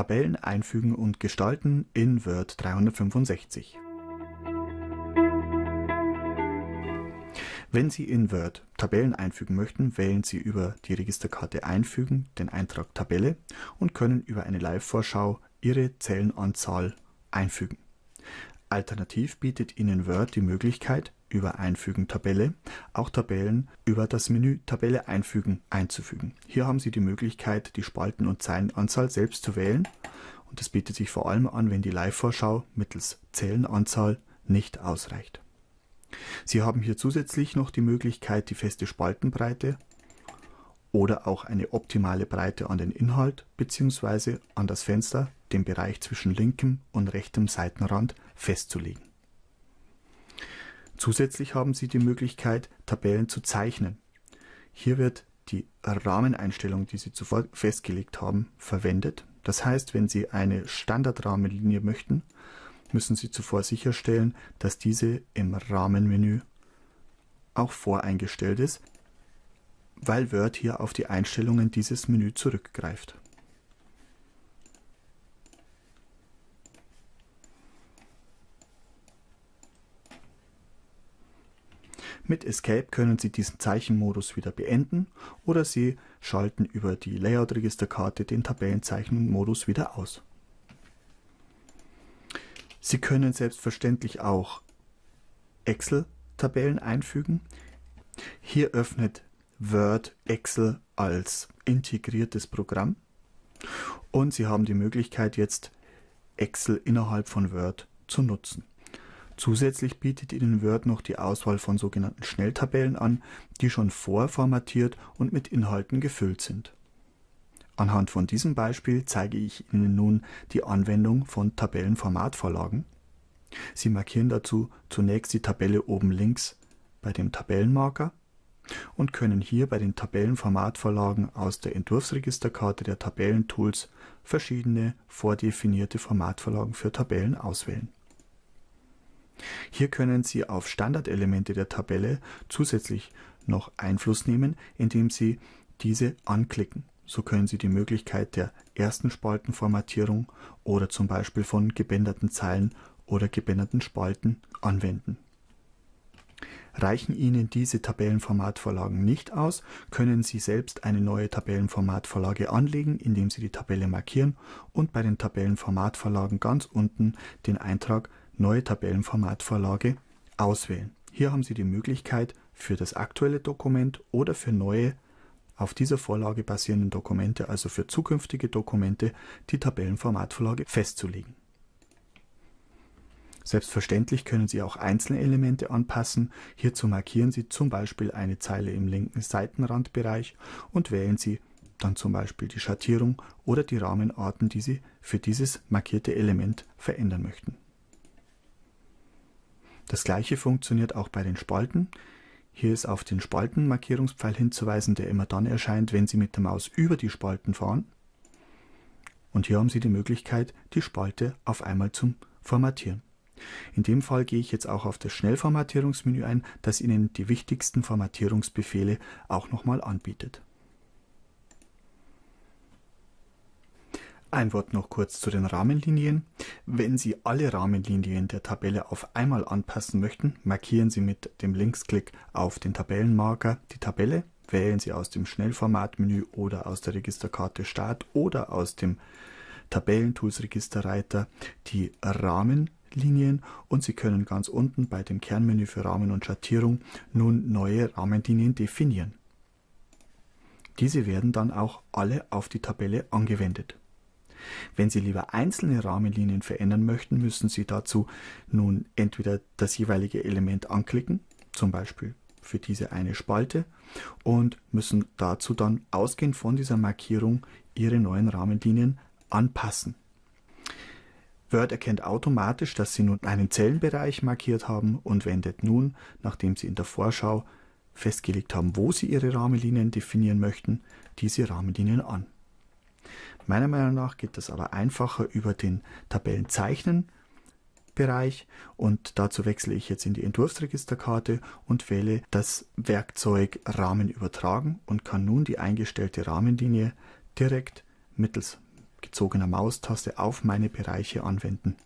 Tabellen einfügen und gestalten in Word 365. Wenn Sie in Word Tabellen einfügen möchten, wählen Sie über die Registerkarte Einfügen den Eintrag Tabelle und können über eine Live-Vorschau Ihre Zellenanzahl einfügen. Alternativ bietet Ihnen Word die Möglichkeit, über Einfügen Tabelle auch Tabellen über das Menü Tabelle einfügen einzufügen. Hier haben Sie die Möglichkeit, die Spalten- und Zeilenanzahl selbst zu wählen und das bietet sich vor allem an, wenn die Live-Vorschau mittels Zellenanzahl nicht ausreicht. Sie haben hier zusätzlich noch die Möglichkeit, die feste Spaltenbreite oder auch eine optimale Breite an den Inhalt bzw. an das Fenster, den Bereich zwischen linkem und rechtem Seitenrand festzulegen. Zusätzlich haben Sie die Möglichkeit, Tabellen zu zeichnen. Hier wird die Rahmeneinstellung, die Sie zuvor festgelegt haben, verwendet. Das heißt, wenn Sie eine Standardrahmenlinie möchten, müssen Sie zuvor sicherstellen, dass diese im Rahmenmenü auch voreingestellt ist, weil Word hier auf die Einstellungen dieses Menü zurückgreift. Mit Escape können Sie diesen Zeichenmodus wieder beenden oder Sie schalten über die Layout-Registerkarte den Tabellenzeichenmodus wieder aus. Sie können selbstverständlich auch Excel-Tabellen einfügen. Hier öffnet Word Excel als integriertes Programm und Sie haben die Möglichkeit jetzt Excel innerhalb von Word zu nutzen. Zusätzlich bietet Ihnen Word noch die Auswahl von sogenannten Schnelltabellen an, die schon vorformatiert und mit Inhalten gefüllt sind. Anhand von diesem Beispiel zeige ich Ihnen nun die Anwendung von Tabellenformatvorlagen. Sie markieren dazu zunächst die Tabelle oben links bei dem Tabellenmarker und können hier bei den Tabellenformatvorlagen aus der Entwurfsregisterkarte der Tabellentools verschiedene vordefinierte Formatvorlagen für Tabellen auswählen. Hier können Sie auf Standardelemente der Tabelle zusätzlich noch Einfluss nehmen, indem Sie diese anklicken. So können Sie die Möglichkeit der ersten Spaltenformatierung oder zum Beispiel von gebänderten Zeilen oder gebänderten Spalten anwenden. Reichen Ihnen diese Tabellenformatvorlagen nicht aus, können Sie selbst eine neue Tabellenformatvorlage anlegen, indem Sie die Tabelle markieren und bei den Tabellenformatvorlagen ganz unten den Eintrag Neue Tabellenformatvorlage auswählen. Hier haben Sie die Möglichkeit, für das aktuelle Dokument oder für neue auf dieser Vorlage basierenden Dokumente, also für zukünftige Dokumente, die Tabellenformatvorlage festzulegen. Selbstverständlich können Sie auch einzelne Elemente anpassen. Hierzu markieren Sie zum Beispiel eine Zeile im linken Seitenrandbereich und wählen Sie dann zum Beispiel die Schattierung oder die Rahmenarten, die Sie für dieses markierte Element verändern möchten. Das gleiche funktioniert auch bei den Spalten. Hier ist auf den Spaltenmarkierungspfeil hinzuweisen, der immer dann erscheint, wenn Sie mit der Maus über die Spalten fahren. Und hier haben Sie die Möglichkeit, die Spalte auf einmal zum Formatieren. In dem Fall gehe ich jetzt auch auf das Schnellformatierungsmenü ein, das Ihnen die wichtigsten Formatierungsbefehle auch nochmal anbietet. Ein Wort noch kurz zu den Rahmenlinien. Wenn Sie alle Rahmenlinien der Tabelle auf einmal anpassen möchten, markieren Sie mit dem Linksklick auf den Tabellenmarker die Tabelle, wählen Sie aus dem Schnellformatmenü oder aus der Registerkarte Start oder aus dem Tabellentools Registerreiter die Rahmenlinien und Sie können ganz unten bei dem Kernmenü für Rahmen und Schattierung nun neue Rahmenlinien definieren. Diese werden dann auch alle auf die Tabelle angewendet. Wenn Sie lieber einzelne Rahmenlinien verändern möchten, müssen Sie dazu nun entweder das jeweilige Element anklicken, zum Beispiel für diese eine Spalte und müssen dazu dann ausgehend von dieser Markierung Ihre neuen Rahmenlinien anpassen. Word erkennt automatisch, dass Sie nun einen Zellenbereich markiert haben und wendet nun, nachdem Sie in der Vorschau festgelegt haben, wo Sie Ihre Rahmenlinien definieren möchten, diese Rahmenlinien an. Meiner Meinung nach geht das aber einfacher über den Tabellenzeichnen Bereich und dazu wechsle ich jetzt in die Entwurfsregisterkarte und wähle das Werkzeug Rahmen übertragen und kann nun die eingestellte Rahmenlinie direkt mittels gezogener Maustaste auf meine Bereiche anwenden.